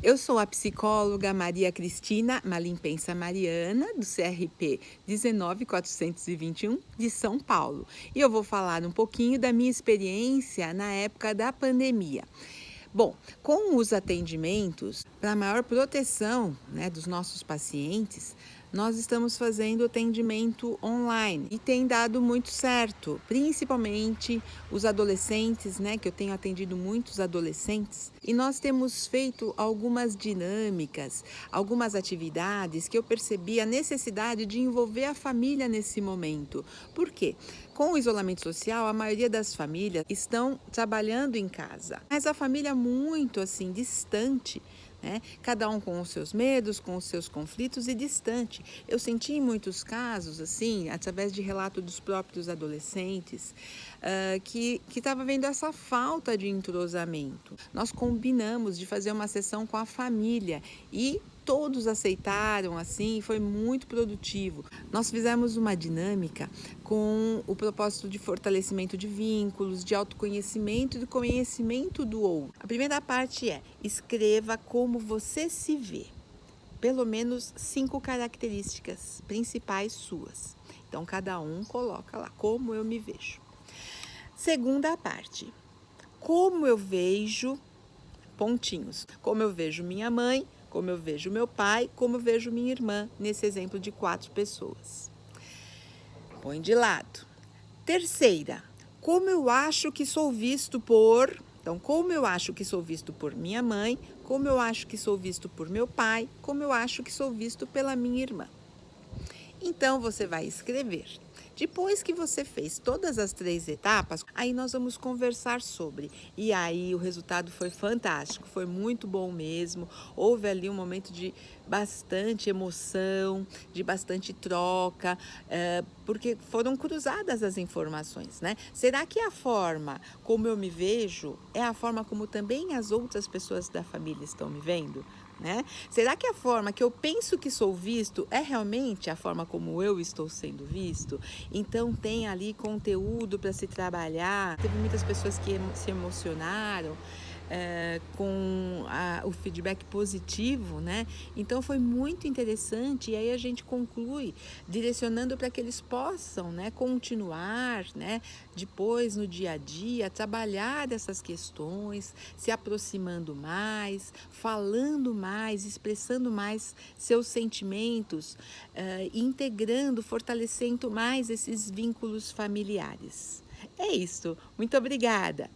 Eu sou a psicóloga Maria Cristina Malimpensa Mariana, do CRP 19421 de São Paulo. E eu vou falar um pouquinho da minha experiência na época da pandemia. Bom, com os atendimentos, para maior proteção né, dos nossos pacientes, nós estamos fazendo atendimento online e tem dado muito certo, principalmente os adolescentes, né, que eu tenho atendido muitos adolescentes, e nós temos feito algumas dinâmicas, algumas atividades que eu percebi a necessidade de envolver a família nesse momento. Por quê? Com o isolamento social, a maioria das famílias estão trabalhando em casa, mas a família muito assim distante né? Cada um com os seus medos, com os seus conflitos e distante. Eu senti em muitos casos, assim, através de relato dos próprios adolescentes, uh, que estava vendo essa falta de entrosamento. Nós combinamos de fazer uma sessão com a família e todos aceitaram assim, foi muito produtivo. Nós fizemos uma dinâmica com o propósito de fortalecimento de vínculos, de autoconhecimento e de conhecimento do outro. A primeira parte é escreva como você se vê. Pelo menos cinco características principais suas. Então, cada um coloca lá como eu me vejo. Segunda parte, como eu vejo pontinhos, como eu vejo minha mãe, como eu vejo meu pai, como eu vejo minha irmã, nesse exemplo de quatro pessoas. Põe de lado. Terceira, como eu acho que sou visto por... Então, como eu acho que sou visto por minha mãe, como eu acho que sou visto por meu pai, como eu acho que sou visto pela minha irmã. Então, você vai escrever. Depois que você fez todas as três etapas, aí nós vamos conversar sobre. E aí o resultado foi fantástico, foi muito bom mesmo. Houve ali um momento de bastante emoção, de bastante troca, é, porque foram cruzadas as informações, né? Será que a forma como eu me vejo é a forma como também as outras pessoas da família estão me vendo? Né? Será que a forma que eu penso que sou visto é realmente a forma como eu estou sendo visto? Então tem ali conteúdo para se trabalhar. Teve muitas pessoas que se emocionaram é, com a, o feedback positivo, né? Então foi muito interessante e aí a gente conclui direcionando para que eles possam, né, continuar, né, depois no dia a dia trabalhar dessas questões, se aproximando mais, falando mais, expressando mais seus sentimentos, uh, integrando, fortalecendo mais esses vínculos familiares. É isso. Muito obrigada.